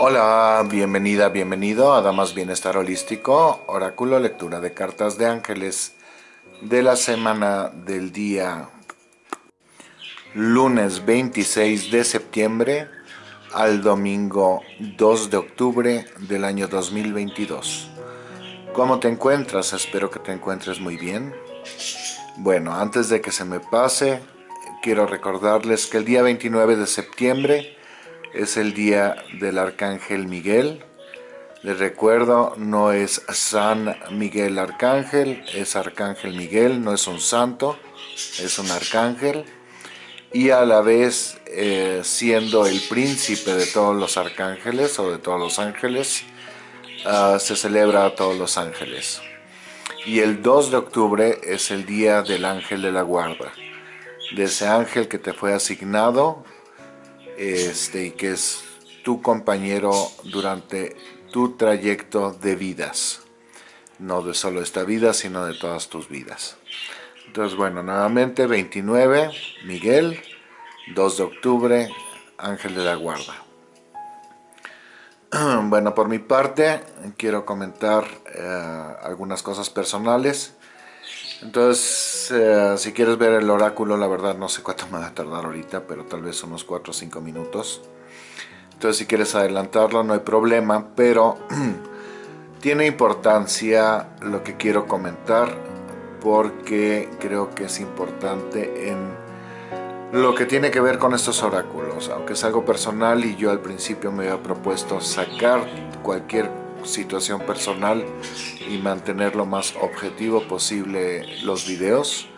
Hola, bienvenida, bienvenido a Damas Bienestar Holístico, Oráculo Lectura de Cartas de Ángeles de la semana del día lunes 26 de septiembre al domingo 2 de octubre del año 2022. ¿Cómo te encuentras? Espero que te encuentres muy bien. Bueno, antes de que se me pase, quiero recordarles que el día 29 de septiembre es el día del Arcángel Miguel. Les recuerdo, no es San Miguel Arcángel, es Arcángel Miguel, no es un santo, es un arcángel. Y a la vez, eh, siendo el príncipe de todos los arcángeles o de todos los ángeles, ah, se celebra a todos los ángeles. Y el 2 de octubre es el día del ángel de la guarda, de ese ángel que te fue asignado este, y que es tu compañero durante tu trayecto de vidas. No de solo esta vida, sino de todas tus vidas. Entonces, bueno, nuevamente 29, Miguel, 2 de octubre, Ángel de la Guarda. Bueno, por mi parte, quiero comentar eh, algunas cosas personales. Entonces, eh, si quieres ver el oráculo, la verdad no sé cuánto me va a tardar ahorita, pero tal vez unos 4 o 5 minutos. Entonces, si quieres adelantarlo, no hay problema, pero tiene importancia lo que quiero comentar porque creo que es importante en lo que tiene que ver con estos oráculos. Aunque es algo personal y yo al principio me había propuesto sacar cualquier situación personal y mantener lo más objetivo posible los videos.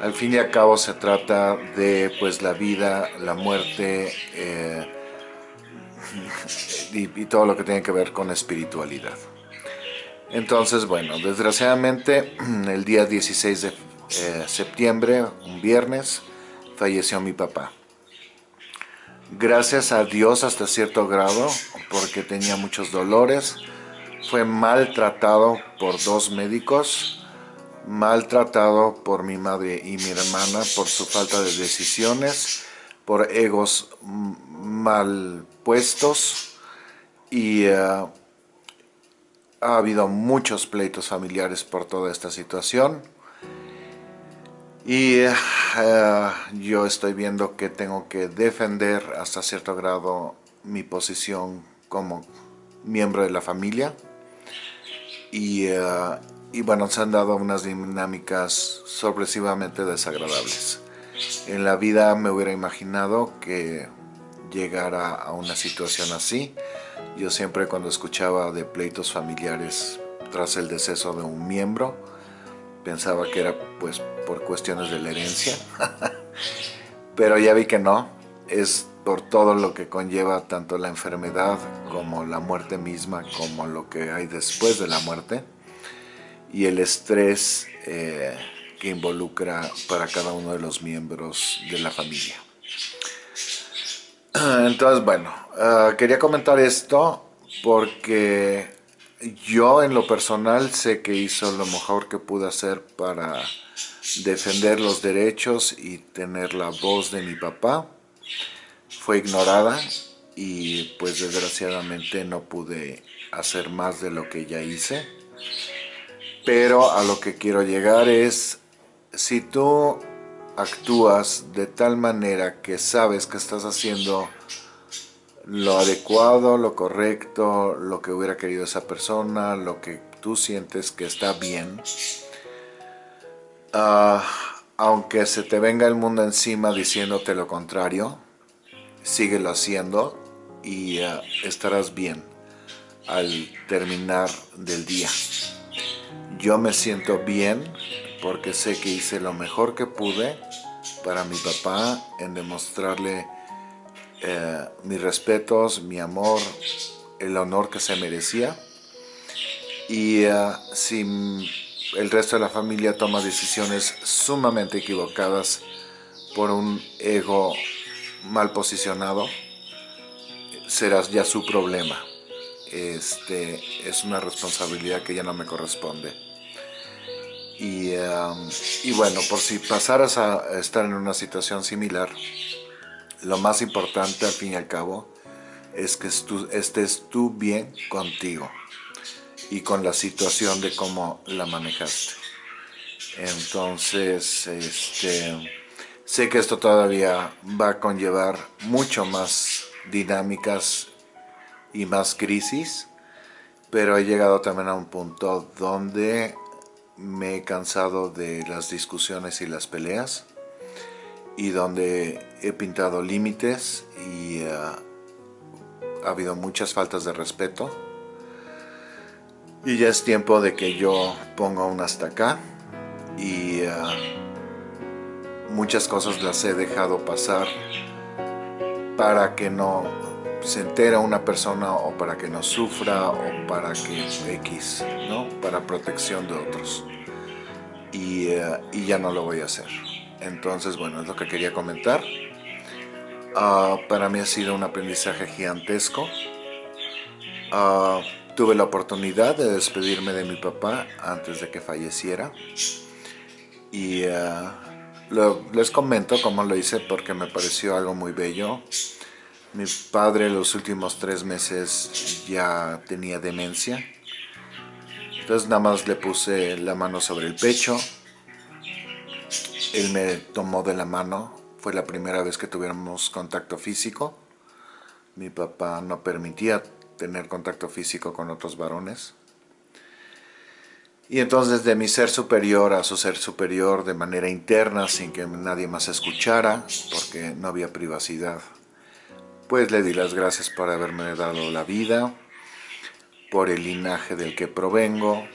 Al fin y al cabo se trata de pues la vida, la muerte eh, y, todo lo que tiene que ver con espiritualidad. Entonces, bueno, desgraciadamente el día 16 de eh, septiembre, un viernes, falleció mi papá. Gracias a Dios hasta cierto grado, porque tenía muchos dolores, fue maltratado por dos médicos, maltratado por mi madre y mi hermana por su falta de decisiones, por egos mal puestos y eh, ha habido muchos pleitos familiares por toda esta situación. Y eh, yo estoy viendo que tengo que defender hasta cierto grado mi posición como miembro de la familia eh, y, bueno, se han dado unas dinámicas sorpresivamente desagradables. En la vida me hubiera imaginado que llegara a una situación así. Yo siempre cuando escuchaba de pleitos familiares tras el deceso de un miembro, pensaba que era pues por cuestiones de la herencia. Pero ya vi que no, es por todo lo que conlleva tanto la enfermedad como la muerte misma, como lo que hay después de la muerte y el estrés eh, que involucra para cada uno de los miembros de la familia. Entonces, bueno, ah, quería comentar esto porque yo en lo personal sé que hizo lo mejor que pude hacer para defender los derechos y tener la voz de mi papá fue ignorada y pues desgraciadamente no pude hacer más de lo que ya hice. Pero a lo que quiero llegar es, si tú actúas de tal manera que sabes que estás haciendo lo adecuado, lo correcto, lo que hubiera querido esa persona, lo que tú sientes que está bien, ah, aunque se te venga el mundo encima diciéndote lo contrario, síguelo haciendo y eh, estarás bien al terminar del día. Yo me siento bien porque sé que hice lo mejor que pude para mi papá en demostrarle eh, mis respetos, mi amor, el honor que se merecía. Y eh, si el resto de la familia toma decisiones sumamente equivocadas por un ego mal posicionado, serás ya su problema. Este, es una responsabilidad que ya no me corresponde. Y, bueno, por si pasaras a estar en una situación similar, lo más importante al fin y al cabo es que estés tú bien contigo y con la situación de cómo la manejaste. Entonces, este, sé que esto todavía va a conllevar mucho más dinámicas y más crisis, pero he llegado también a un punto donde me he cansado de las discusiones y las peleas y donde he pintado límites y eh, ha habido muchas faltas de respeto. Y ya es tiempo de que yo ponga un hasta acá y eh, muchas cosas las he dejado pasar para que no se entere una persona o para que no sufra o para que X, ¿no? Para protección de otros. Y, eh, ya no lo voy a hacer. Entonces, bueno, es lo que quería comentar. Ah, para mí ha sido un aprendizaje gigantesco. Ah, tuve la oportunidad de despedirme de mi papá antes de que falleciera. Y les comento cómo lo hice porque me pareció algo muy bello. Mi padre los últimos tres meses ya tenía demencia. Entonces nada más le puse la mano sobre el pecho él me tomó de la mano, fue la primera vez que tuviéramos contacto físico. Mi papá no permitía tener contacto físico con otros varones. Y entonces de mi ser superior a su ser superior de manera interna, sin que nadie más escuchara, porque no había privacidad, pues le di las gracias por haberme dado la vida, por el linaje del que provengo,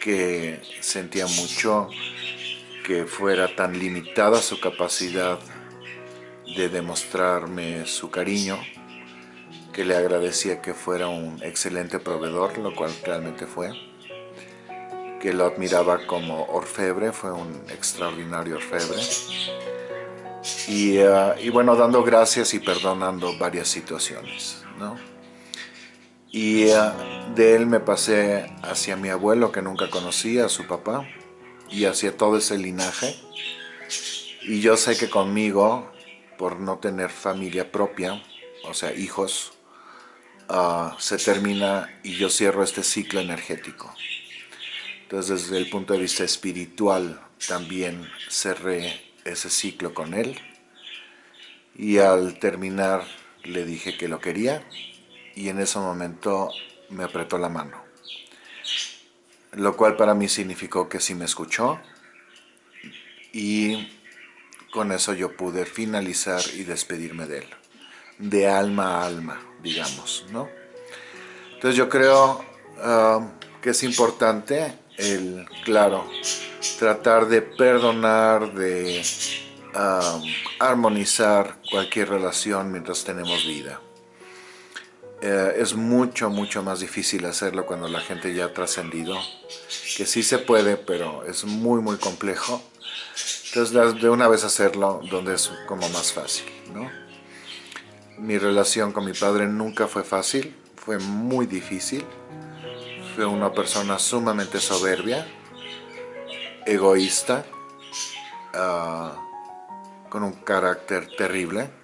que sentía mucho que fuera tan limitada su capacidad de demostrarme su cariño, que le agradecía que fuera un excelente proveedor, lo cual realmente fue, que lo admiraba como orfebre, fue un extraordinario orfebre, y, y bueno, dando gracias y perdonando varias situaciones, ¿no? Y uh, de él me pasé hacia mi abuelo, que nunca conocía, a su papá, y hacia todo ese linaje. Y yo sé que conmigo, por no tener familia propia, o sea, hijos, ah, se termina y yo cierro este ciclo energético. Entonces, desde el punto de vista espiritual, también cerré ese ciclo con él. Y al terminar, le dije que lo quería y en ese momento me apretó la mano lo cual para mí significó que sí me escuchó y con eso yo pude finalizar y despedirme de él, de alma a alma, digamos, ¿no? Entonces yo creo um, que es importante el, claro, tratar de perdonar, de armonizar cualquier relación mientras tenemos vida. Eh, es mucho, mucho más difícil hacerlo cuando la gente ya ha trascendido, que sí se puede, pero es muy, muy complejo. Entonces, de una vez hacerlo donde es como más fácil. Mi relación con mi padre nunca fue fácil, fue muy difícil. Fue una persona sumamente soberbia, egoísta, ah, con un carácter terrible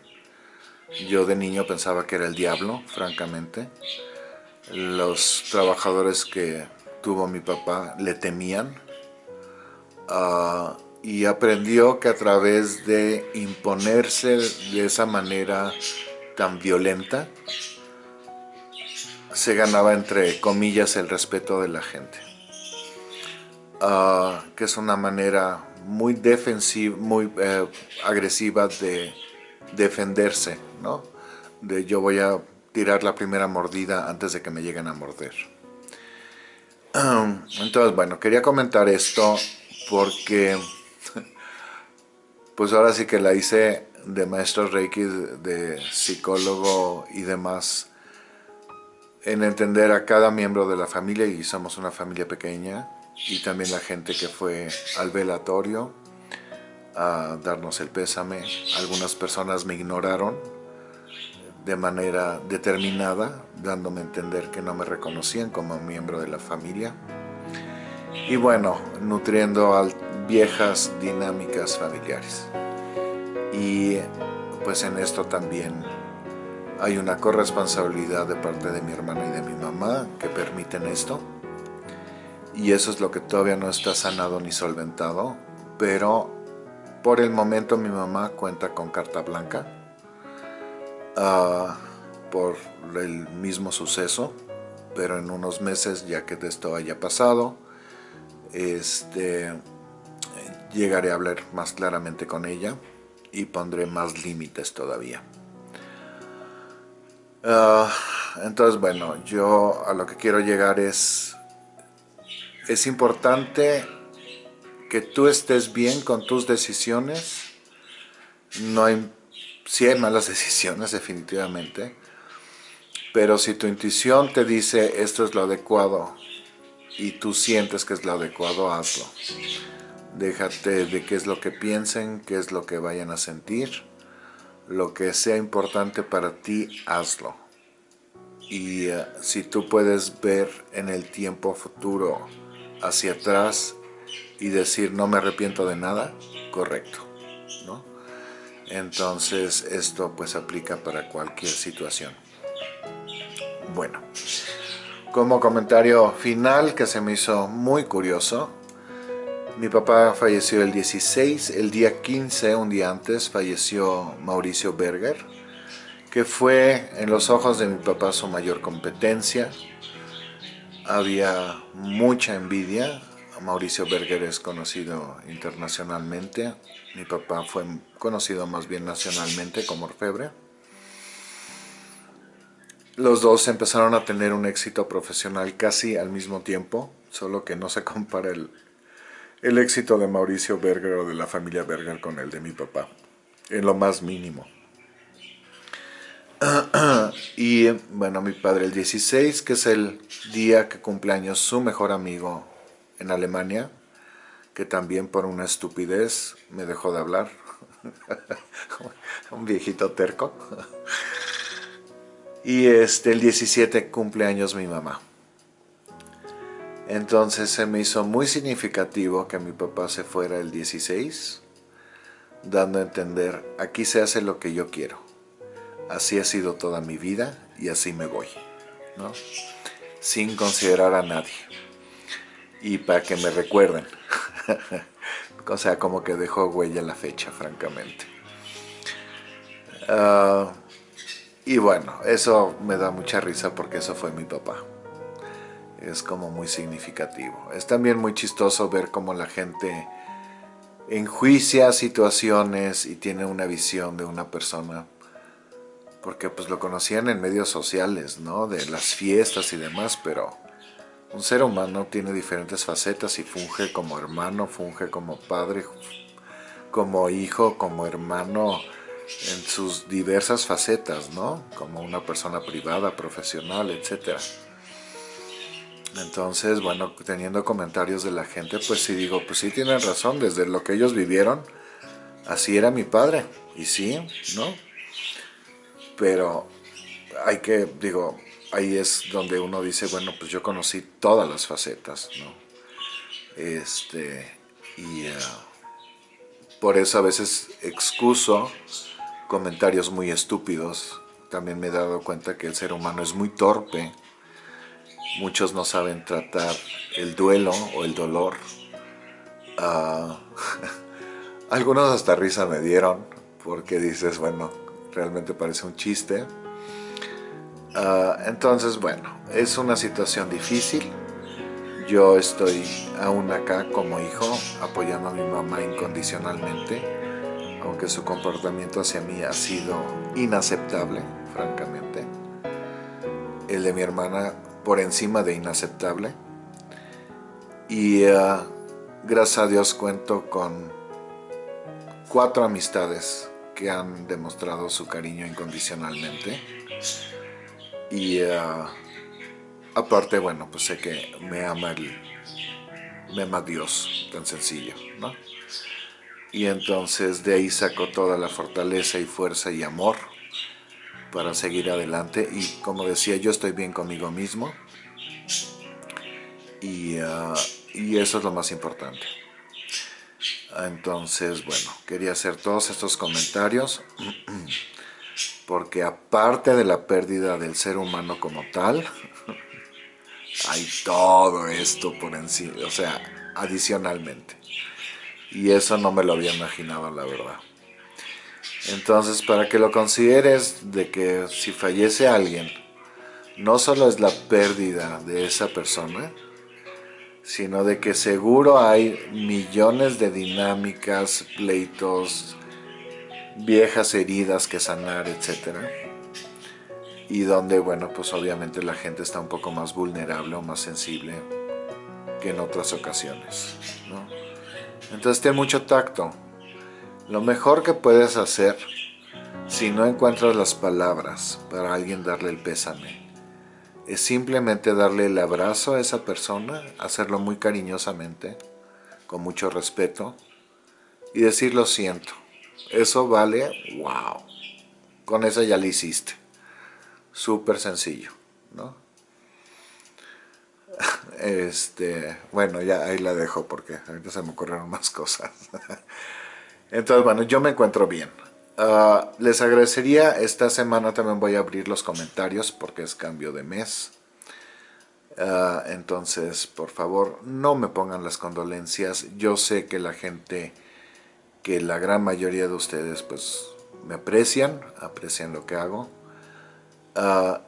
yo de niño pensaba que era el diablo, francamente. Los trabajadores que tuvo mi papá le temían. Ah, y aprendió que a través de imponerse de esa manera tan violenta, se ganaba entre comillas el respeto de la gente. Ah, que es una manera muy defensiva, muy eh, agresiva de defenderse, ¿no? De yo voy a tirar la primera mordida antes de que me lleguen a morder. Entonces, bueno, quería comentar esto porque pues ahora sí que la hice de maestro Reiki, de psicólogo y demás, en entender a cada miembro de la familia, y somos una familia pequeña, y también la gente que fue al velatorio, a darnos el pésame. Algunas personas me ignoraron de manera determinada, dándome a entender que no me reconocían como miembro de la familia. Y bueno, nutriendo a viejas dinámicas familiares. Y pues en esto también Hay una corresponsabilidad de parte de mi hermana y de mi mamá que permiten esto. Y eso es lo que todavía no está sanado ni solventado. Pero por el momento mi mamá cuenta con carta blanca. Uh, por el mismo suceso, pero en unos meses, ya que de esto haya pasado, este, llegaré a hablar más claramente con ella y pondré más límites todavía. Ah, entonces, bueno, yo a lo que quiero llegar es, es importante que tú estés bien con tus decisiones, no hay, si hay malas decisiones definitivamente, pero si tu intuición te dice esto es lo adecuado y tú sientes que es lo adecuado, hazlo. Déjate de qué es lo que piensen, qué es lo que vayan a sentir. Lo que sea importante para ti, hazlo. Y eh, si tú puedes ver en el tiempo futuro hacia atrás y decir no me arrepiento de nada, correcto. ¿no? Entonces esto pues aplica para cualquier situación. Bueno, como comentario final que se me hizo muy curioso, mi papá falleció el 16, el día 15, un día antes, falleció Mauricio Berger, que fue en los ojos de mi papá su mayor competencia. Había mucha envidia, Mauricio Berger es conocido internacionalmente, mi papá fue conocido más bien nacionalmente como orfebre. Los dos empezaron a tener un éxito profesional casi al mismo tiempo, solo que no se compara el, el éxito de Mauricio Berger o de la familia Berger con el de mi papá, en lo más mínimo. y bueno, mi padre el 16, que es el día que cumple años su mejor amigo en Alemania, que también por una estupidez me dejó de hablar. Un viejito terco. Y este, el 17 cumpleaños mi mamá. Entonces se me hizo muy significativo que mi papá se fuera el 16, dando a entender, aquí se hace lo que yo quiero. Así ha sido toda mi vida y así me voy, ¿no? Sin considerar a nadie. Y para que me recuerden. o sea, como que dejó huella la fecha, francamente. Uh, y bueno, eso me da mucha risa porque eso fue mi papá. Es como muy significativo. Es también muy chistoso ver cómo la gente enjuicia situaciones y tiene una visión de una persona porque pues lo conocían en medios sociales, ¿no? De las fiestas y demás, pero un ser humano tiene diferentes facetas y funge como hermano, funge como padre, como hijo, como hermano, en sus diversas facetas, ¿no? Como una persona privada, profesional, etc. Entonces, bueno, teniendo comentarios de la gente, pues sí digo, pues sí tienen razón, desde lo que ellos vivieron, así era mi padre, y sí, ¿no? Pero hay que, digo, ahí es donde uno dice, bueno, pues yo conocí todas las facetas, ¿no? Este, y uh, por eso a veces excuso comentarios muy estúpidos. También me he dado cuenta que el ser humano es muy torpe. Muchos no saben tratar el duelo o el dolor. Ah, algunos hasta risa me dieron porque dices, bueno, realmente parece un chiste. Ah, entonces, bueno, es una situación difícil. Yo estoy aún acá como hijo apoyando a mi mamá incondicionalmente aunque su comportamiento hacia mí ha sido inaceptable, francamente. El de mi hermana por encima de inaceptable. Y uh, gracias a Dios cuento con cuatro amistades que han demostrado su cariño incondicionalmente. Y uh, aparte, bueno, pues sé que me ama, me ama Dios, tan sencillo, ¿no? y entonces de ahí sacó toda la fortaleza y fuerza y amor para seguir adelante y como decía yo estoy bien conmigo mismo y, ah, y eso es lo más importante entonces bueno quería hacer todos estos comentarios porque aparte de la pérdida del ser humano como tal, hay todo esto por encima, o sea, adicionalmente. Y eso no me lo había imaginado, la verdad. Entonces, para que lo consideres de que si fallece alguien, no solo es la pérdida de esa persona, sino de que seguro hay millones de dinámicas, pleitos, viejas heridas que sanar, etc. Y donde, bueno, pues obviamente la gente está un poco más vulnerable o más sensible que en otras ocasiones, Entonces ten mucho tacto. Lo mejor que puedes hacer, si no encuentras las palabras para alguien darle el pésame, es simplemente darle el abrazo a esa persona, hacerlo muy cariñosamente, con mucho respeto, y decir lo siento. Eso vale, wow. Con eso ya lo hiciste. Súper sencillo, ¿no? Este, bueno, ya ahí la dejo porque ahorita se me ocurrieron más cosas. Entonces, bueno, yo me encuentro bien. Ah, les agradecería, esta semana también voy a abrir los comentarios porque es cambio de mes. Ah, entonces, por favor, no me pongan las condolencias. Yo sé que la gente que la gran mayoría de ustedes pues me aprecian, aprecian lo que hago. Ah,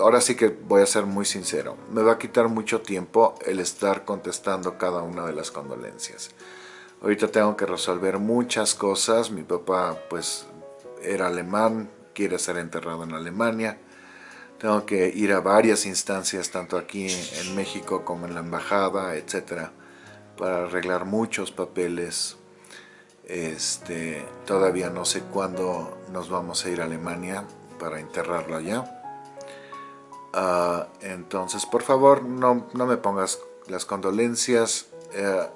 ahora sí que voy a ser muy sincero, me va a quitar mucho tiempo el estar contestando cada una de las condolencias. Ahorita tengo que resolver muchas cosas, mi papá pues era alemán, quiere ser enterrado en Alemania, tengo que ir a varias instancias, tanto aquí en México como en la embajada, etcétera para arreglar muchos papeles. Este, todavía no sé cuándo nos vamos a ir a Alemania para enterrarlo allá. Ah, entonces, por favor, no, me pongas las condolencias. Eh,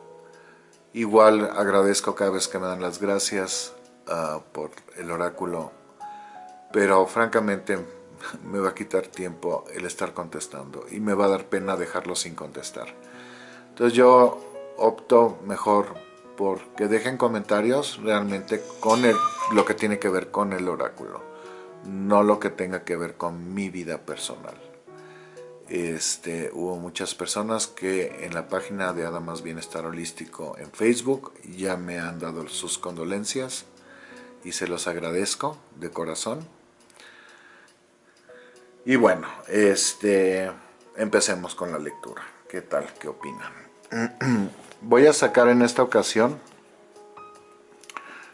igual agradezco cada vez que me dan las gracias ah, por el oráculo, pero francamente me va a quitar tiempo el estar contestando y me va a dar pena dejarlo sin contestar. Entonces yo opto mejor por que dejen comentarios realmente con el, lo que tiene que ver con el oráculo, no lo que tenga que ver con mi vida personal. Este, hubo muchas personas que en la página de Adamas Bienestar Holístico en Facebook ya me han dado sus condolencias y se los agradezco de corazón. Y bueno, este, empecemos con la lectura. ¿Qué tal? ¿Qué opinan? voy a sacar en esta ocasión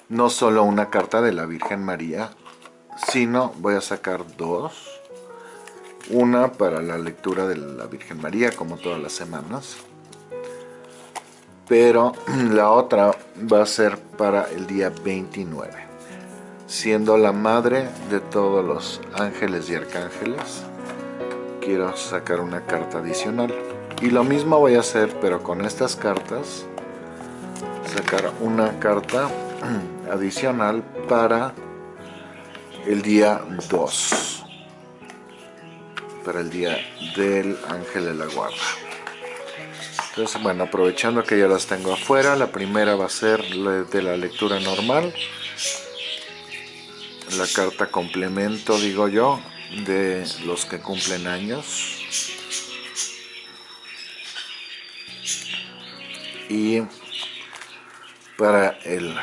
no solo una carta de la Virgen María, sino voy a sacar dos. Una para la lectura de la Virgen María, como todas las semanas. Pero la otra va a ser para el día 29. Siendo la madre de todos los ángeles y arcángeles, quiero sacar una carta adicional. Y lo mismo voy a hacer, pero con estas cartas, sacar una carta adicional para el día 2. Para el día del ángel de la guarda. Entonces, bueno, aprovechando que ya las tengo afuera, la primera va a ser de la lectura normal. La carta complemento, digo yo, de los que cumplen años. y para el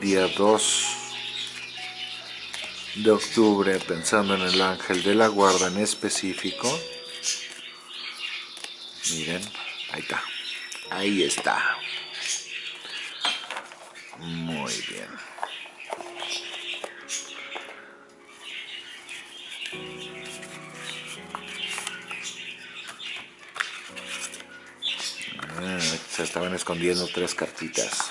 día 2 de octubre pensando en el ángel de la guarda en específico. Miren ahí está. Ahí está. Muy bien. Se estaban escondiendo tres cartitas.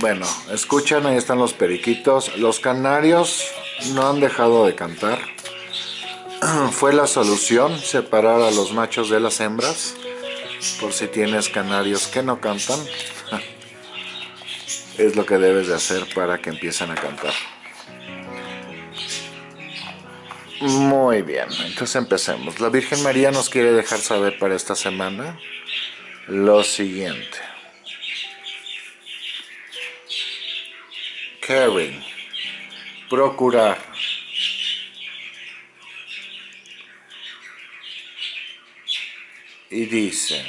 Bueno, escuchan, ahí están los periquitos. Los canarios no han dejado de cantar. Fue la solución separar a los machos de las hembras. Por si tienes canarios que no cantan es lo que debes de hacer para que empiecen a cantar. Muy bien, entonces empecemos. La Virgen María nos quiere dejar saber para esta semana lo siguiente. Caring, procurar. Y dice,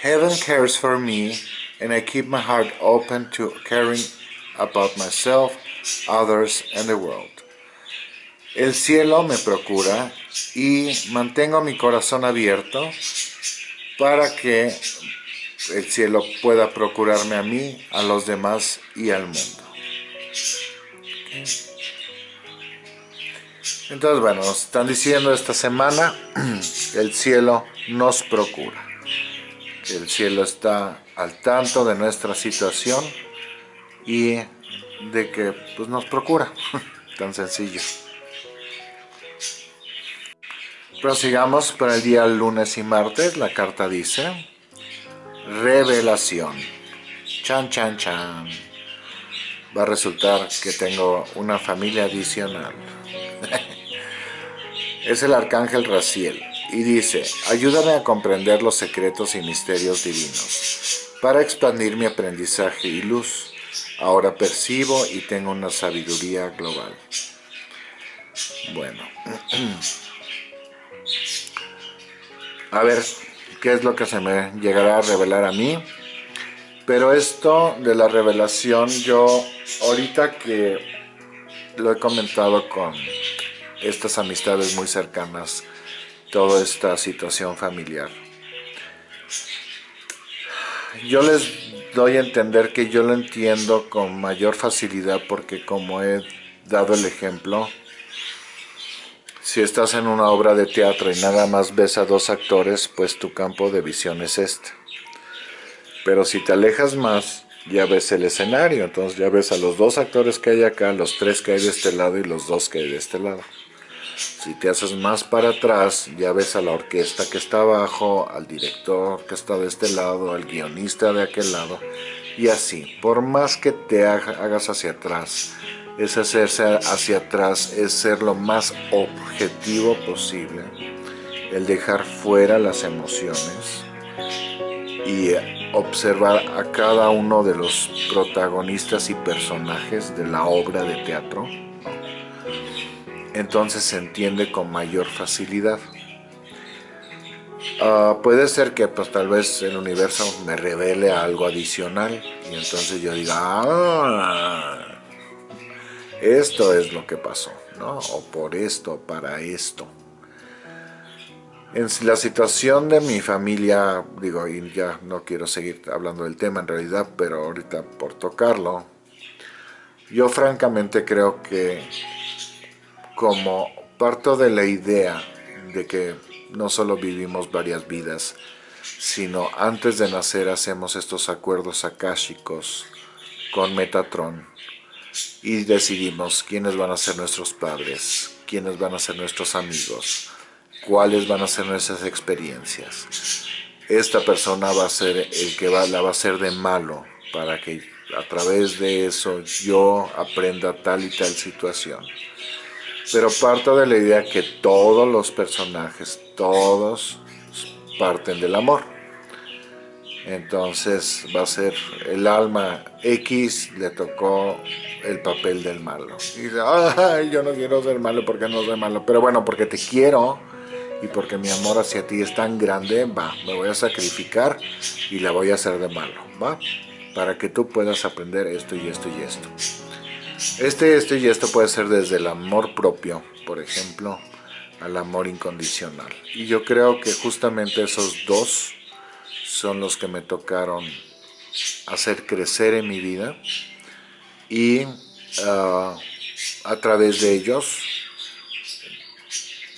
Heaven cares for me and I keep my heart open to caring about myself, others and the world. El cielo me procura y mantengo mi corazón abierto para que el cielo pueda procurarme a mí, a los demás y al mundo. Entonces, bueno, nos están diciendo esta semana, el cielo nos procura. El cielo está al tanto de nuestra situación y de que pues, nos procura. Tan sencillo. Prosigamos para el día lunes y martes. La carta dice, revelación. Chan, chan, chan. Va a resultar que tengo una familia adicional. es el arcángel Raciel y dice, ayúdame a comprender los secretos y misterios divinos para expandir mi aprendizaje y luz. Ahora percibo y tengo una sabiduría global. Bueno. a ver qué es lo que se me llegará a revelar a mí. Pero esto de la revelación, yo ahorita que lo he comentado con estas amistades muy cercanas, toda esta situación familiar. Yo les doy a entender que yo lo entiendo con mayor facilidad porque como he dado el ejemplo, si estás en una obra de teatro y nada más ves a dos actores, pues tu campo de visión es este. Pero si te alejas más, ya ves el escenario, entonces ya ves a los dos actores que hay acá, los tres que hay de este lado y los dos que hay de este lado. Si te haces más para atrás, ya ves a la orquesta que está abajo, al director que está de este lado, al guionista de aquel lado, y así. Por más que te hagas hacia atrás, es hacerse hacia atrás, es ser lo más objetivo posible, el dejar fuera las emociones y observar a cada uno de los protagonistas y personajes de la obra de teatro, entonces se entiende con mayor facilidad. Ah, puede ser que pues tal vez el universo me revele algo adicional y entonces yo diga, ah, esto es lo que pasó, ¿no? O por esto, para esto. En la situación de mi familia, digo, y ya no quiero seguir hablando del tema en realidad, pero ahorita por tocarlo, yo francamente creo que como parto de la idea de que no solo vivimos varias vidas, sino antes de nacer hacemos estos acuerdos akáshicos con Metatron, y decidimos quiénes van a ser nuestros padres, quiénes van a ser nuestros amigos, cuáles van a ser nuestras experiencias. Esta persona va a ser el que va, la va a hacer de malo para que a través de eso yo aprenda tal y tal situación. Pero parto de la idea que todos los personajes, todos parten del amor. Entonces va a ser el alma X le tocó el papel del malo. Y dice, ay, yo no quiero ser malo porque no soy malo. Pero bueno, porque te quiero y porque mi amor hacia ti es tan grande, va, me voy a sacrificar y la voy a hacer de malo, va. Para que tú puedas aprender esto y esto y esto. Este, esto y esto puede ser desde el amor propio, por ejemplo, al amor incondicional. Y yo creo que justamente esos dos son los que me tocaron hacer crecer en mi vida y ah, a través de ellos,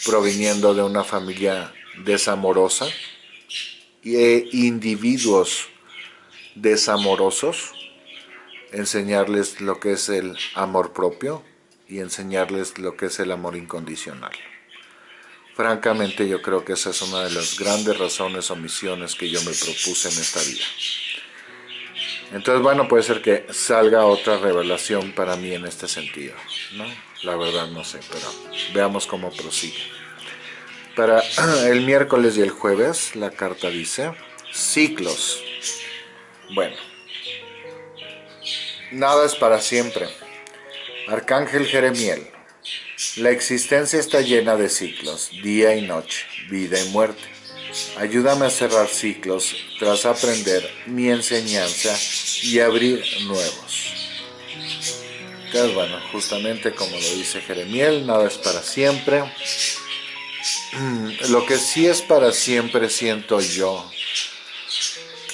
proviniendo de una familia desamorosa e individuos desamorosos, enseñarles lo que es el amor propio y enseñarles lo que es el amor incondicional. Francamente yo creo que esa es una de las grandes razones o misiones que yo me propuse en esta vida. Entonces bueno, puede ser que salga otra revelación para mí en este sentido. ¿no? La verdad no sé, pero veamos cómo prosigue. Para el miércoles y el jueves, la carta dice, ciclos. Bueno, nada es para siempre. Arcángel Jeremiel, la existencia está llena de ciclos, día y noche, vida y muerte. Ayúdame a cerrar ciclos tras aprender mi enseñanza y abrir nuevos. Bueno, justamente como lo dice Jeremiel, nada es para siempre. Lo que sí es para siempre, siento yo,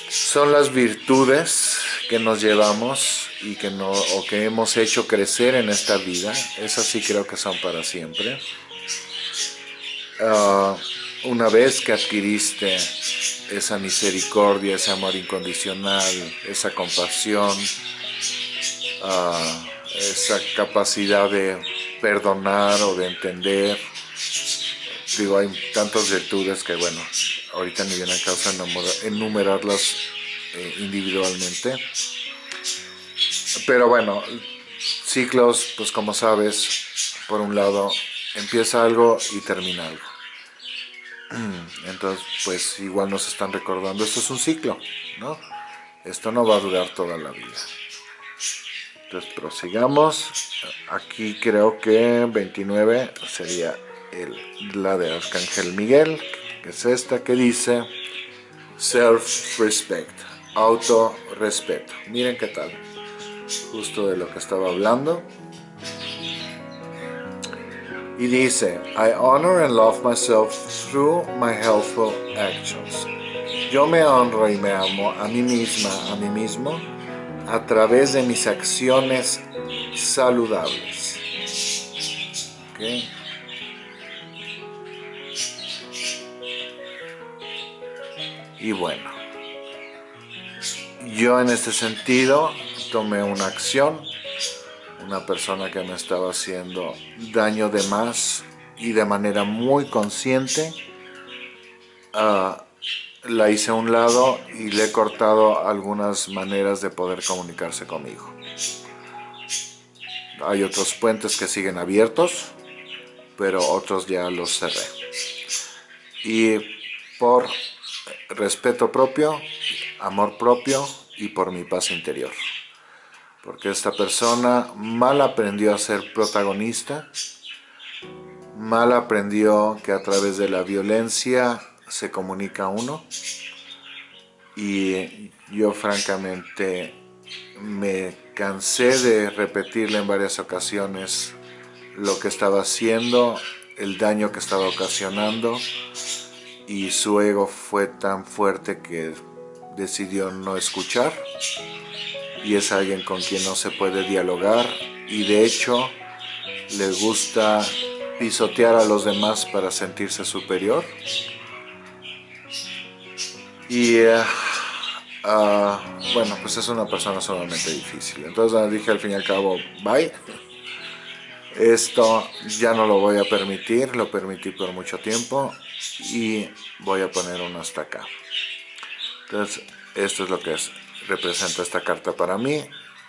son las virtudes que nos llevamos y que, no, o que hemos hecho crecer en esta vida. Esas sí creo que son para siempre. Ah, una vez que adquiriste esa misericordia, ese amor incondicional, esa compasión, ah, esa capacidad de perdonar o de entender, digo, hay tantas virtudes que, bueno, ahorita ni viene a causa enumerarlas eh, individualmente. Pero bueno, ciclos, pues como sabes, por un lado, empieza algo y termina algo. Entonces, pues igual nos están recordando, esto es un ciclo, ¿no? Esto no va a durar toda la vida. Entonces, prosigamos. Aquí creo que 29 sería el, la de Arcángel Miguel, que es esta que dice Self-Respect, auto-respeto. Miren qué tal, justo de lo que estaba hablando y dice, I honor and love myself through my helpful actions. Yo me honro y me amo a mí misma, a mí mismo, a través de mis acciones saludables. Y bueno, yo en este sentido tomé una acción una persona que me estaba haciendo daño de más y de manera muy consciente ah, la hice a un lado y le he cortado algunas maneras de poder comunicarse conmigo. Hay otros puentes que siguen abiertos, pero otros ya los cerré. Y por respeto propio, amor propio y por mi paz interior porque esta persona mal aprendió a ser protagonista, mal aprendió que a través de la violencia se comunica uno. Y yo francamente me cansé de repetirle en varias ocasiones lo que estaba haciendo, el daño que estaba ocasionando. Y su ego fue tan fuerte que decidió no escuchar. Y es alguien con quien no se puede dialogar. Y de hecho le gusta pisotear a los demás para sentirse superior y ah, bueno pues es una persona sumamente difícil. Entonces dije al fin y al cabo bye. Esto ya no lo voy a permitir lo permití por mucho tiempo y voy a poner uno hasta acá. Entonces esto es lo que es representa esta carta para mí,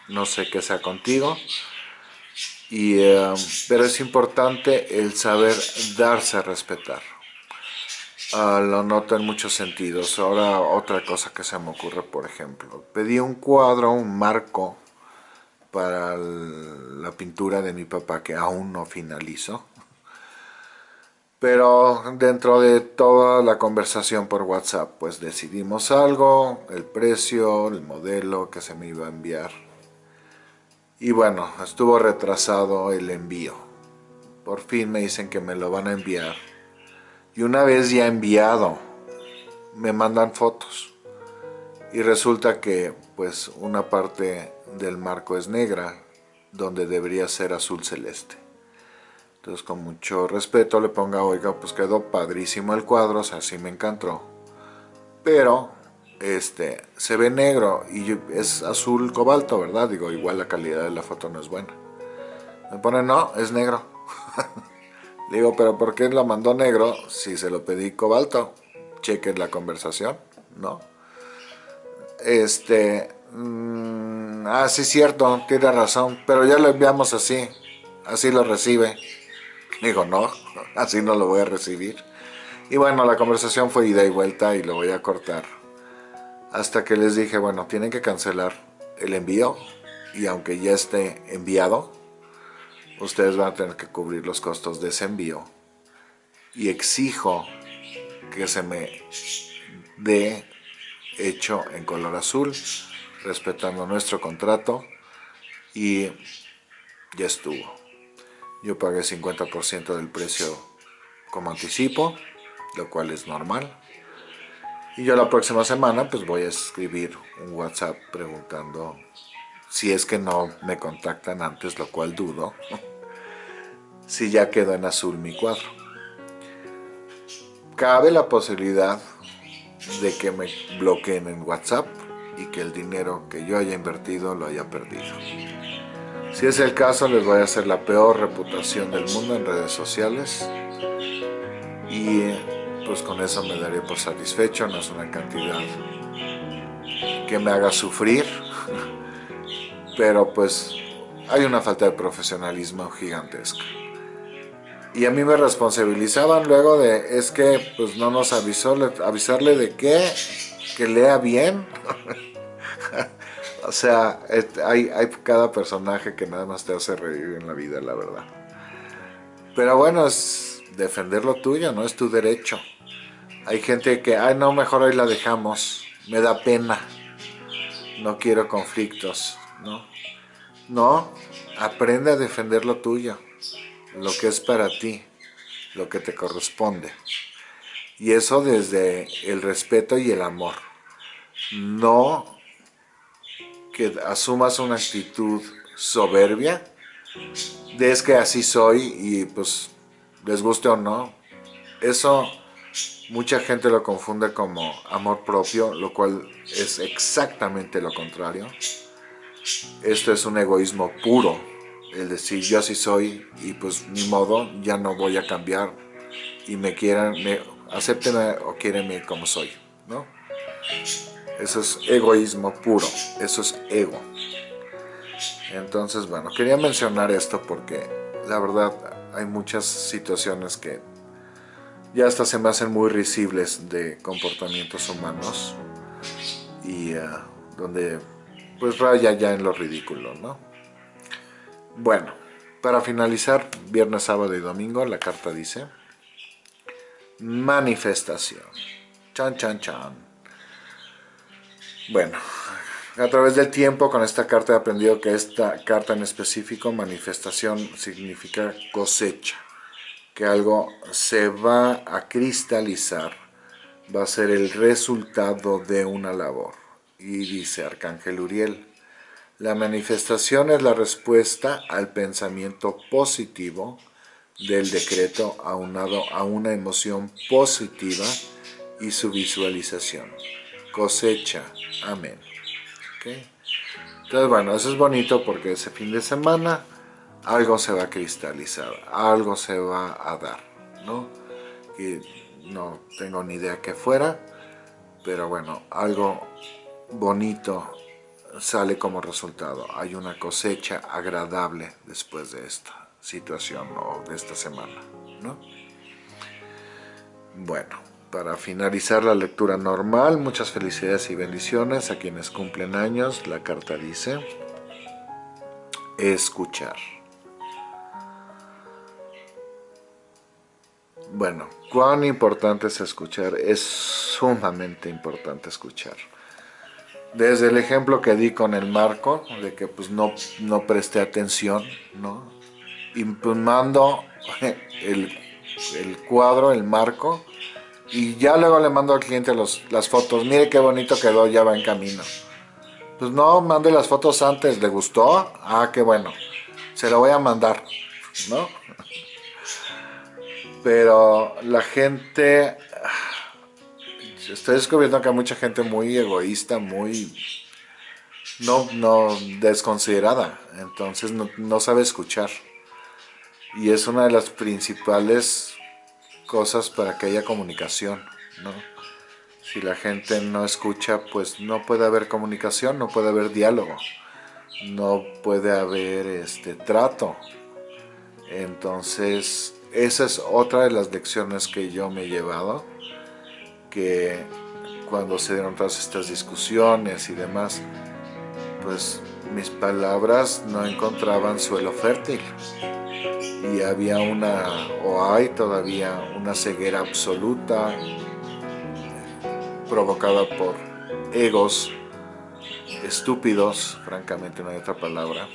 no sé qué sea contigo, y, eh, pero es importante el saber darse a respetar. Ah, lo noto en muchos sentidos. Ahora otra cosa que se me ocurre, por ejemplo, pedí un cuadro, un marco para la pintura de mi papá que aún no finalizo. Pero dentro de toda la conversación por WhatsApp, pues decidimos algo, el precio, el modelo que se me iba a enviar. Y bueno, estuvo retrasado el envío. Por fin me dicen que me lo van a enviar. Y una vez ya enviado, me mandan fotos. Y resulta que pues una parte del marco es negra, donde debería ser azul celeste. Entonces con mucho respeto le ponga, oiga, pues quedó padrísimo el cuadro, o sea, sí me encantó. Pero, este, se ve negro y es azul cobalto, ¿verdad? Digo, igual la calidad de la foto no es buena. Me pone, no, es negro. Digo, pero ¿por qué lo mandó negro si se lo pedí cobalto? Chequen la conversación, ¿no? Este, mm, ah, sí, cierto, tiene razón, pero ya lo enviamos así. así lo recibe. Digo, no, así no lo voy a recibir. Y bueno, la conversación fue ida y vuelta y lo voy a cortar. Hasta que les dije, bueno, tienen que cancelar el envío y aunque ya esté enviado, ustedes van a tener que cubrir los costos de ese envío. Y exijo que se me dé hecho en color azul, respetando nuestro contrato y ya estuvo. Yo pagué 50% del precio como anticipo, lo cual es normal. Y yo la próxima semana pues voy a escribir un WhatsApp preguntando si es que no me contactan antes, lo cual dudo, si ya quedó en azul mi cuadro. Cabe la posibilidad de que me bloqueen en WhatsApp y que el dinero que yo haya invertido lo haya perdido. Si es el caso, les voy a hacer la peor reputación del mundo en redes sociales y pues con eso me daré por satisfecho, no es una cantidad que me haga sufrir, pero pues hay una falta de profesionalismo gigantesca. Y a mí me responsabilizaban luego de, es que pues no nos avisó, avisarle de qué, que lea bien. o sea, hay, hay cada personaje que nada más te hace reír en la vida, la verdad. Pero bueno, es defender lo tuyo, no es tu derecho. Hay gente que, ay no, mejor ahí la dejamos, me da pena, no quiero conflictos, ¿no? No, aprende a defender lo tuyo, lo que es para ti, lo que te corresponde. Y eso desde el respeto y el amor. No que asumas una actitud soberbia, de es que así soy y pues les guste o no. Eso mucha gente lo confunde como amor propio, lo cual es exactamente lo contrario. Esto es un egoísmo puro, el decir yo así soy y pues ni modo, ya no voy a cambiar y me quieran, me, acéptenme o quierenme como soy, ¿no? Eso es egoísmo puro, eso es ego. Entonces, bueno, quería mencionar esto porque la verdad hay muchas situaciones que ya hasta se me hacen muy risibles de comportamientos humanos y eh, donde pues raya ya en lo ridículo, ¿no? Bueno, para finalizar, viernes, sábado y domingo, la carta dice manifestación. Chan, chan, chan. Bueno, a través del tiempo con esta carta he aprendido que esta carta en específico, manifestación, significa cosecha. Que algo se va a cristalizar, va a ser el resultado de una labor. Y dice Arcángel Uriel, la manifestación es la respuesta al pensamiento positivo del decreto aunado a una emoción positiva y su visualización. Cosecha. Amén. Entonces, bueno, eso es bonito porque ese fin de semana algo se va a cristalizar, algo se va a dar, ¿no? Y no tengo ni idea qué fuera, pero bueno, algo bonito sale como resultado. Hay una cosecha agradable después de esta situación o de esta semana, ¿no? Bueno, para finalizar la lectura normal, muchas felicidades y bendiciones a quienes cumplen años. La carta dice, escuchar. Bueno, cuán importante es escuchar, es sumamente importante escuchar. Desde el ejemplo que di con el marco, de que pues no, no presté atención, ¿no? Imprimando el, el cuadro, el marco, y ya luego le mando al cliente las fotos, mire qué bonito quedó, ya va en camino. Pues no, mande las fotos antes, ¿le gustó? Ah, qué bueno, se lo voy a mandar, ¿no? Pero la gente, estoy descubriendo que hay mucha gente muy egoísta, muy, no, no, desconsiderada, entonces no, no sabe escuchar. Y es una de las principales cosas para que haya comunicación, ¿no? Si la gente no escucha, pues no puede haber comunicación, no puede haber diálogo, no puede haber este trato. Entonces, esa es otra de las lecciones que yo me he llevado, que cuando se dieron todas estas discusiones y demás, pues mis palabras no encontraban suelo fértil y había una, o hay todavía una ceguera absoluta provocada por egos estúpidos, francamente no hay otra palabra.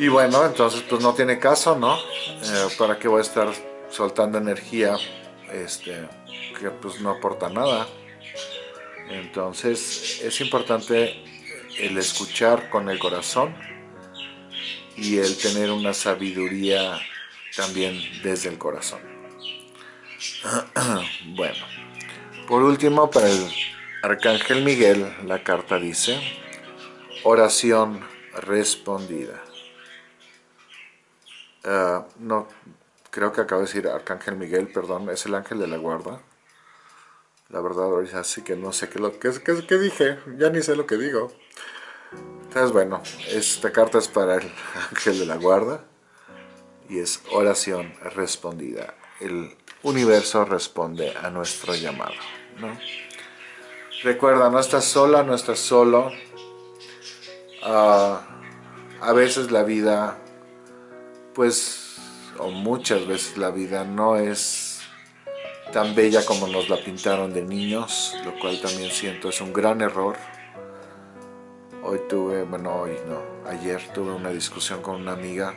Y bueno, entonces pues no tiene caso, ¿no? Eh, ¿Para qué voy a estar soltando energía este, que pues no aporta nada? Entonces es importante el escuchar con el corazón y el tener una sabiduría también desde el corazón. bueno, por último para el Arcángel Miguel la carta dice oración respondida. Ah, no, creo que acabo de decir Arcángel Miguel, perdón, es el ángel de la guarda. La verdad, ahorita sí que no sé qué, lo, qué, qué, dije, ya ni sé lo que digo. Entonces, bueno, esta carta es para el ángel de la guarda y es oración respondida. El universo responde a nuestro llamado. Recuerda, no estás sola, no estás solo. Ah, a veces la vida, pues, o muchas veces la vida no es tan bella como nos la pintaron de niños, lo cual también siento es un gran error. Hoy tuve, bueno, hoy no, ayer tuve una discusión con una amiga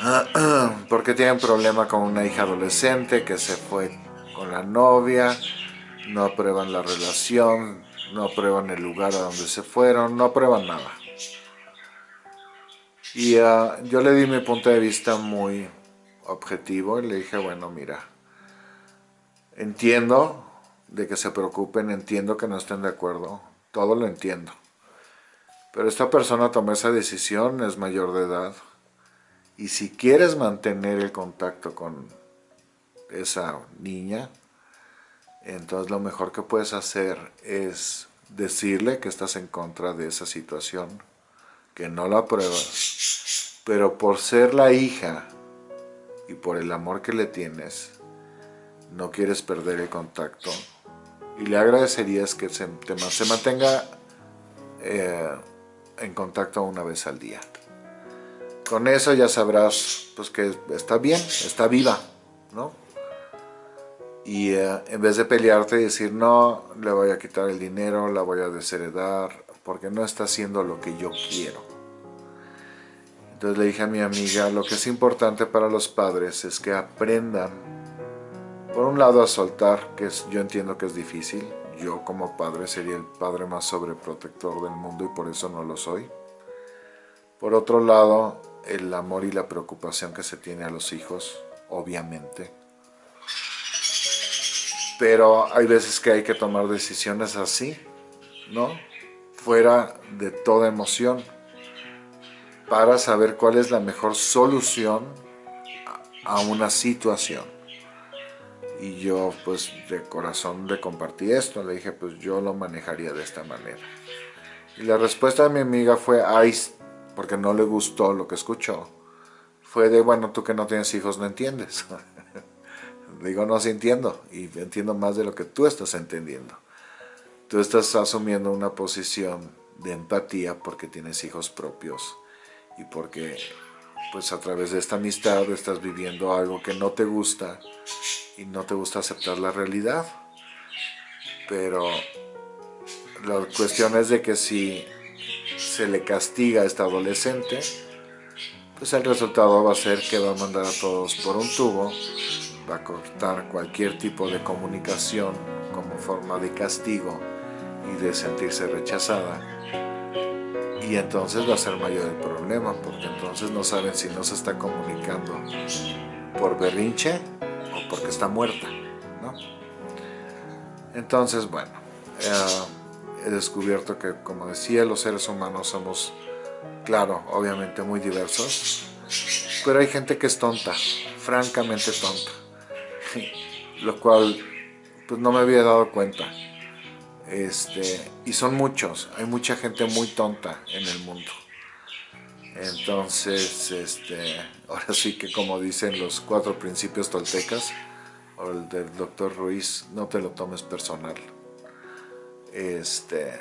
porque tiene problema con una hija adolescente que se fue con la novia no aprueban la relación, no aprueban el lugar a donde se fueron, no aprueban nada. Y ah, yo le di mi punto de vista muy objetivo y le dije, bueno, mira, entiendo de que se preocupen, entiendo que no estén de acuerdo, todo lo entiendo. Pero esta persona tomó esa decisión, es mayor de edad, y si quieres mantener el contacto con esa niña, entonces lo mejor que puedes hacer es decirle que estás en contra de esa situación, que no la apruebas, pero por ser la hija y por el amor que le tienes, no quieres perder el contacto y le agradecerías que se, se mantenga eh, en contacto una vez al día. Con eso ya sabrás pues, que está bien, está viva, ¿no? y eh, en vez de pelearte y decir no, le voy a quitar el dinero, la voy a desheredar, porque no está haciendo lo que yo quiero. Entonces le dije a mi amiga, lo que es importante para los padres es que aprendan, por un lado a soltar, que yo entiendo que es difícil, yo como padre sería el padre más sobreprotector del mundo y por eso no lo soy. Por otro lado, el amor y la preocupación que se tiene a los hijos, obviamente pero hay veces que hay que tomar decisiones así, ¿no? Fuera de toda emoción, para saber cuál es la mejor solución a una situación. Y yo, pues, de corazón le compartí esto, le dije, pues, yo lo manejaría de esta manera. Y la respuesta de mi amiga fue, ay, porque no le gustó lo que escuchó, fue de, bueno, tú que no tienes hijos no entiendes. digo, no, sí entiendo, y entiendo más de lo que tú estás entendiendo. Tú estás asumiendo una posición de empatía porque tienes hijos propios y porque pues a través de esta amistad estás viviendo algo que no te gusta y no te gusta aceptar la realidad. Pero la cuestión es de que si se le castiga a esta adolescente, pues el resultado va a ser que va a mandar a todos por un tubo va a cortar cualquier tipo de comunicación como forma de castigo y de sentirse rechazada. Y entonces va a ser mayor el problema, porque entonces no saben si no se está comunicando por berrinche o porque está muerta. Entonces, bueno, eh, he descubierto que, como decía, los seres humanos somos, claro, obviamente muy diversos, pero hay gente que es tonta, francamente tonta lo cual pues no me había dado cuenta. Este, y son muchos, hay mucha gente muy tonta en el mundo. Entonces, este, ahora sí que como dicen los cuatro principios toltecas, o el del doctor Ruiz, no te lo tomes personal. Este,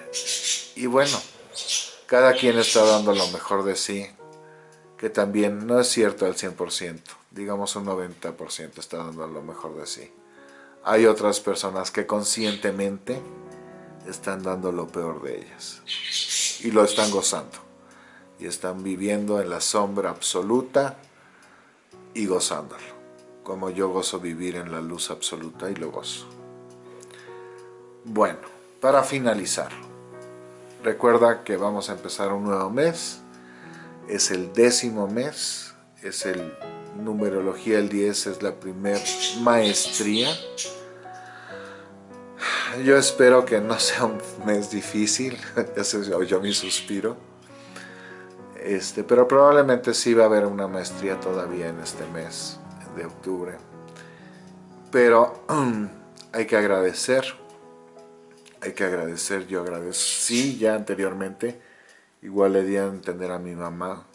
y bueno, cada quien está dando lo mejor de sí, que también no es cierto al 100%, digamos un 90% está dando lo mejor de sí. Hay otras personas que conscientemente están dando lo peor de ellas. Y lo están gozando. Y están viviendo en la sombra absoluta y gozándolo, como yo gozo vivir en la luz absoluta y lo gozo. Bueno, para finalizar, recuerda que vamos a empezar un nuevo mes, es el décimo mes, es el numerología el 10, es la primer maestría. Yo espero que no sea un mes difícil, ya se oyó mi suspiro este, pero probablemente sí va a haber una maestría todavía en este mes de octubre. Pero hay que agradecer, hay que agradecer, yo agradecí ya anteriormente, igual le di a entender a mi mamá,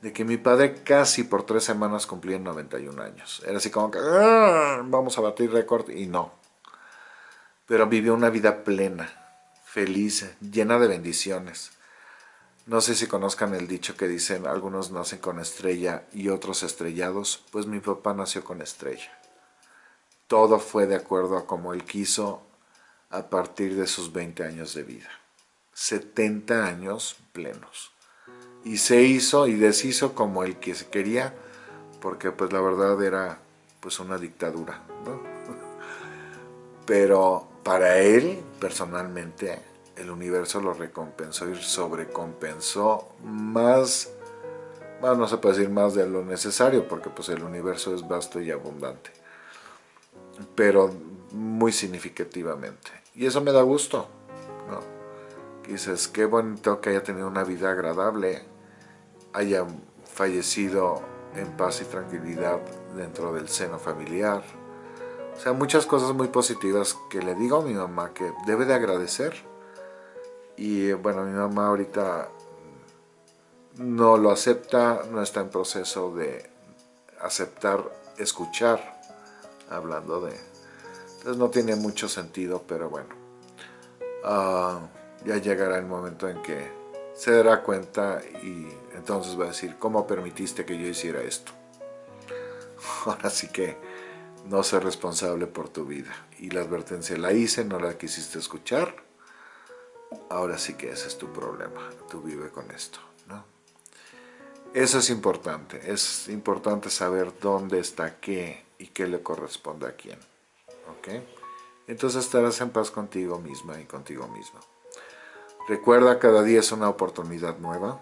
de que mi padre casi por tres semanas cumplía 91 años. Era así como que, ah, vamos a batir récord, y no. Pero vivió una vida plena, feliz, llena de bendiciones no sé si conozcan el dicho que dicen algunos nacen con estrella y otros estrellados, pues mi papá nació con estrella. Todo fue de acuerdo a como él quiso a partir de sus 20 años de vida. 70 años plenos. Y se hizo y deshizo como el que se quería, porque pues la verdad era pues una dictadura, Pero para él, personalmente, el universo lo recompensó y sobrecompensó más, más, no se puede decir más de lo necesario, porque pues el universo es vasto y abundante, pero muy significativamente. Y eso me da gusto, ¿no? Dices, qué bonito que haya tenido una vida agradable, haya fallecido en paz y tranquilidad dentro del seno familiar. O sea, muchas cosas muy positivas que le digo a mi mamá que debe de agradecer y bueno, mi mamá ahorita no lo acepta, no está en proceso de aceptar, escuchar, hablando de... Entonces no tiene mucho sentido, pero bueno. Ah, ya llegará el momento en que se dará cuenta y entonces va a decir, ¿cómo permitiste que yo hiciera esto? Ahora sí que no soy responsable por tu vida. Y la advertencia la hice, no la quisiste escuchar ahora sí que ese es tu problema, tú vive con esto, ¿no? Eso es importante, es importante saber dónde está qué y qué le corresponde a quién, ¿ok? Entonces estarás en paz contigo misma y contigo mismo. Recuerda, cada día es una oportunidad nueva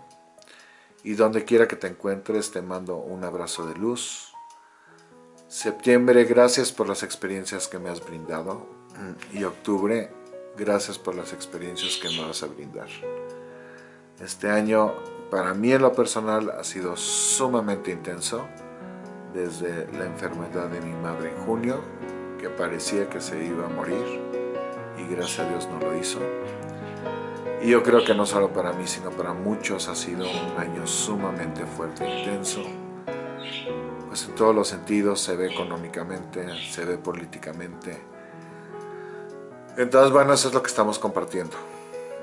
y donde quiera que te encuentres te mando un abrazo de luz. Septiembre, gracias por las experiencias que me has brindado y octubre, Gracias por las experiencias que me vas a brindar. Este año, para mí en lo personal, ha sido sumamente intenso. Desde la enfermedad de mi madre en junio, que parecía que se iba a morir, y gracias a Dios no lo hizo. Y yo creo que no solo para mí, sino para muchos ha sido un año sumamente fuerte e intenso. Pues en todos los sentidos, se ve económicamente, se ve políticamente, entonces, bueno, eso es lo que estamos compartiendo,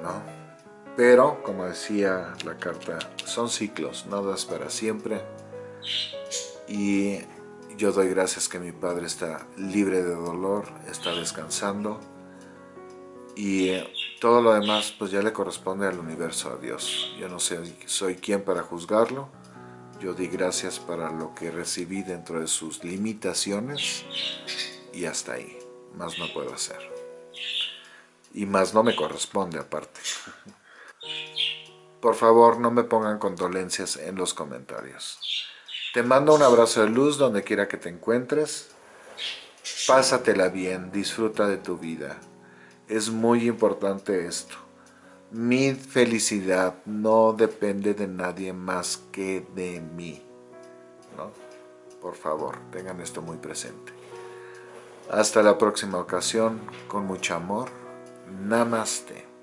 ¿no? Pero, como decía la carta, son ciclos, nada es para siempre. Y yo doy gracias que mi padre está libre de dolor, está descansando. Y todo lo demás, pues ya le corresponde al universo, a Dios. Yo no sé, soy quien para juzgarlo. Yo di gracias para lo que recibí dentro de sus limitaciones. Y hasta ahí, más no puedo hacer y más no me corresponde aparte. Por favor, no me pongan condolencias en los comentarios. Te mando un abrazo de luz donde quiera que te encuentres. Pásatela bien, disfruta de tu vida. Es muy importante esto. Mi felicidad no depende de nadie más que de mí. ¿no? Por favor, tengan esto muy presente. Hasta la próxima ocasión, con mucho amor. Namaste.